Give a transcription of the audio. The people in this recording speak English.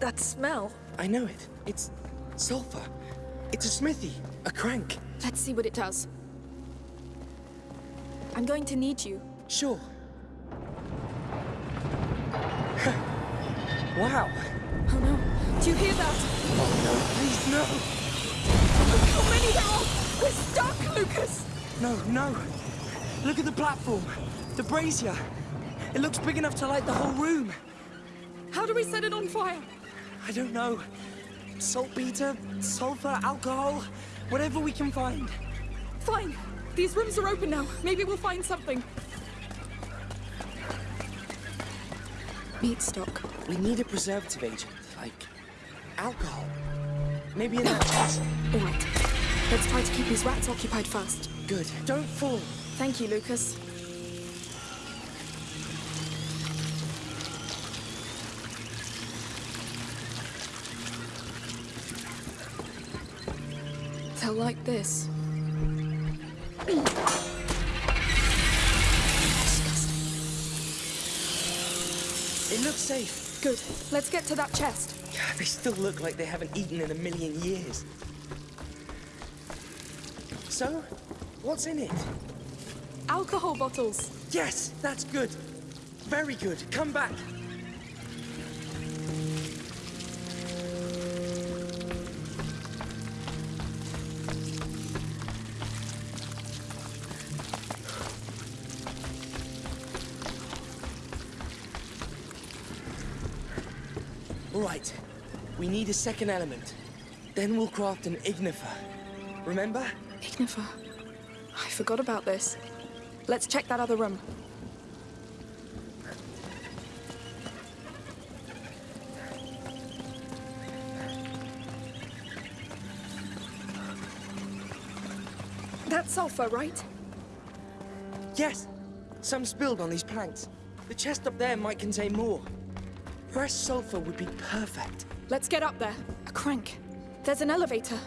That smell. I know it. It's sulfur. It's a smithy, a crank. Let's see what it does. I'm going to need you. Sure. wow. Oh no. Do you hear that? Oh no, please no. Look how many there are! We're stuck, Lucas! No, no. Look at the platform. The brazier. It looks big enough to light the whole room. How do we set it on fire? I don't know. Saltpeter, sulfur, alcohol, whatever we can find. Fine. These rooms are open now. Maybe we'll find something. Meat stock. We need a preservative agent, like alcohol. Maybe in that chest. All right. Let's try to keep these rats occupied first. Good. Don't fall. Thank you, Lucas. They'll like this. It looks safe. Good. Let's get to that chest. Yeah, they still look like they haven't eaten in a million years. So, what's in it? Alcohol bottles. Yes, that's good. Very good. Come back. Right. We need a second element. Then we'll craft an ignifer. Remember? Ignifer. I forgot about this. Let's check that other room. That's sulfur, right? Yes. Some spilled on these planks. The chest up there might contain more. Fresh sulfur would be perfect. Let's get up there. A crank. There's an elevator.